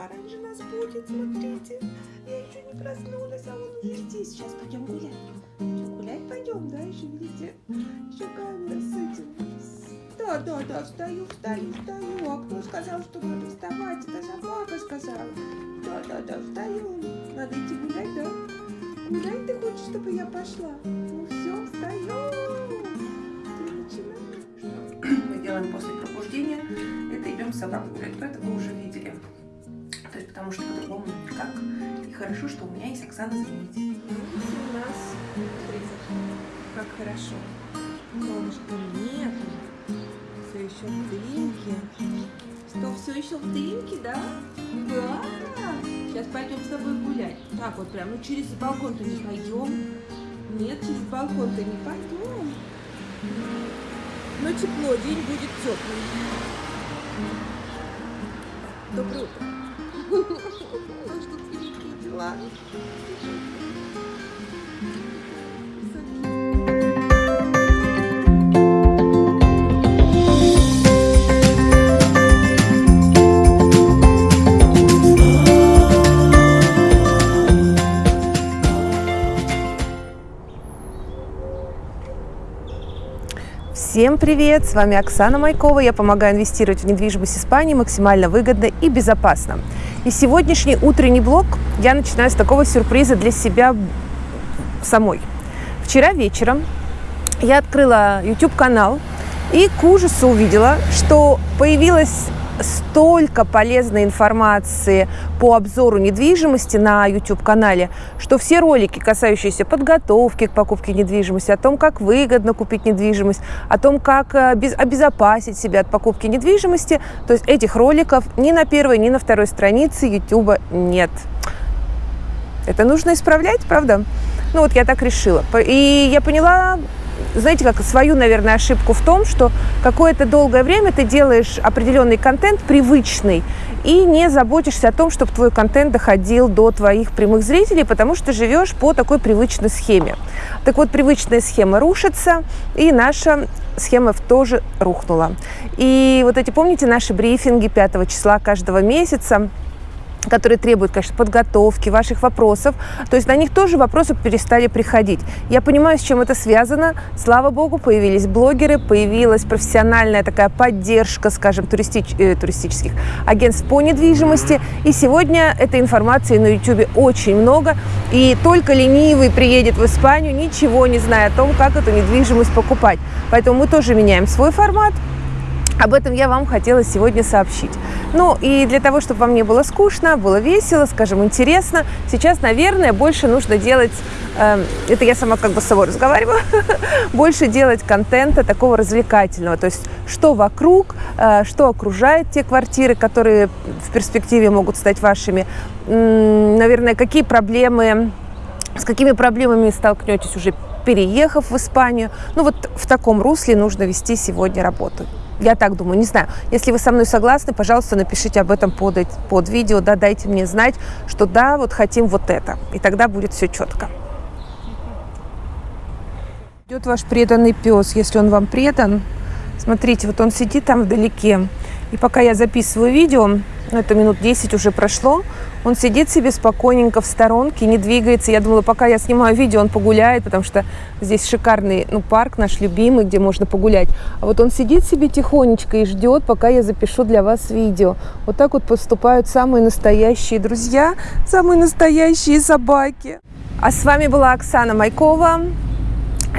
пораньше нас будет, смотрите. Я еще не проснулась, а он уже здесь. Сейчас пойдем гулять. Что, гулять пойдем, да, еще видите? Еще камера с этим. Да, да, да, встаю, встаю, встаю. А кто сказал, что надо вставать? Это же папа сказал. Да, да, да, встаю. Надо идти гулять, да? Гулять ты хочешь, чтобы я пошла? Ну все, встаю. Мы делаем после пробуждения, это идем собаку гулять. Это вы уже видели. Потому что по-другому никак. И хорошо, что у меня есть Оксана заменитель. у нас как хорошо. Солнышка нет. Все еще в дымке. Что, все еще в дымке, да? Да. Сейчас пойдем с тобой гулять. Так вот прям, ну через балкон-то не пойдем. Нет, через балкон-то не пойдем. Но тепло, день будет теплый. Доброе утро. Всем привет! С вами Оксана Майкова. Я помогаю инвестировать в недвижимость Испании максимально выгодно и безопасно. И сегодняшний утренний блог я начинаю с такого сюрприза для себя самой. Вчера вечером я открыла YouTube-канал и к ужасу увидела, что появилась столько полезной информации по обзору недвижимости на YouTube-канале, что все ролики, касающиеся подготовки к покупке недвижимости, о том, как выгодно купить недвижимость, о том, как э, обезопасить себя от покупки недвижимости, то есть этих роликов ни на первой, ни на второй странице YouTube нет. Это нужно исправлять, правда? Ну вот я так решила. И я поняла знаете, как свою, наверное, ошибку в том, что какое-то долгое время ты делаешь определенный контент привычный и не заботишься о том, чтобы твой контент доходил до твоих прямых зрителей, потому что живешь по такой привычной схеме. Так вот, привычная схема рушится, и наша схема тоже рухнула. И вот эти, помните, наши брифинги 5 числа каждого месяца, которые требуют, конечно, подготовки, ваших вопросов. То есть на них тоже вопросы перестали приходить. Я понимаю, с чем это связано. Слава богу, появились блогеры, появилась профессиональная такая поддержка, скажем, туристич, э, туристических агентств по недвижимости. И сегодня этой информации на YouTube очень много. И только ленивый приедет в Испанию, ничего не зная о том, как эту недвижимость покупать. Поэтому мы тоже меняем свой формат. Об этом я вам хотела сегодня сообщить. Ну и для того, чтобы вам не было скучно, было весело, скажем, интересно, сейчас, наверное, больше нужно делать, э, это я сама как бы с собой разговариваю, больше делать контента такого развлекательного, то есть что вокруг, э, что окружает те квартиры, которые в перспективе могут стать вашими, м наверное, какие проблемы, с какими проблемами столкнетесь уже переехав в Испанию. Ну вот в таком русле нужно вести сегодня работу. Я так думаю, не знаю. Если вы со мной согласны, пожалуйста, напишите об этом под, под видео, да, дайте мне знать, что да, вот хотим вот это. И тогда будет все четко. Идет ваш преданный пес, если он вам предан. Смотрите, вот он сидит там вдалеке. И пока я записываю видео, ну, это минут 10 уже прошло, он сидит себе спокойненько в сторонке, не двигается. Я думала, пока я снимаю видео, он погуляет, потому что здесь шикарный ну, парк наш любимый, где можно погулять. А вот он сидит себе тихонечко и ждет, пока я запишу для вас видео. Вот так вот поступают самые настоящие друзья, самые настоящие собаки. А с вами была Оксана Майкова.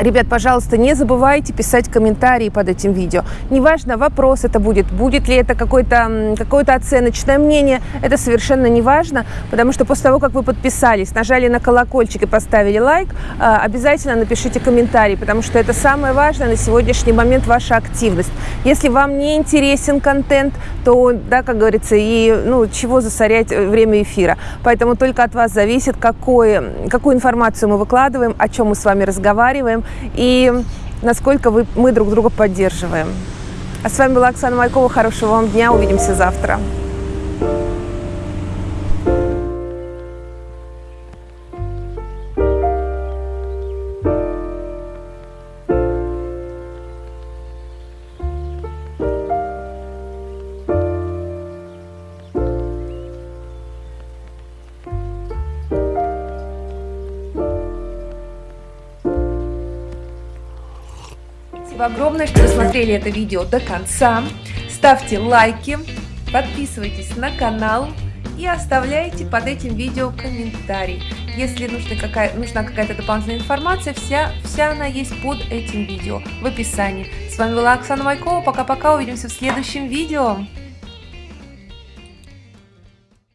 Ребят, пожалуйста, не забывайте писать комментарии под этим видео. Неважно, вопрос это будет, будет ли это какое-то какое оценочное мнение, это совершенно не важно, потому что после того, как вы подписались, нажали на колокольчик и поставили лайк, а, обязательно напишите комментарий, потому что это самое важное на сегодняшний момент ваша активность. Если вам не интересен контент, то, да, как говорится, и ну, чего засорять э, время эфира. Поэтому только от вас зависит, какое, какую информацию мы выкладываем, о чем мы с вами разговариваем, и насколько вы, мы друг друга поддерживаем. А с вами была Оксана Майкова. Хорошего вам дня. Увидимся завтра. Спасибо огромное, что досмотрели это видео до конца. Ставьте лайки, подписывайтесь на канал и оставляйте под этим видео комментарий. Если нужна какая, нужна какая-то дополнительная информация, вся, вся она есть под этим видео в описании. С вами была Оксана Майкова. Пока-пока, увидимся в следующем видео.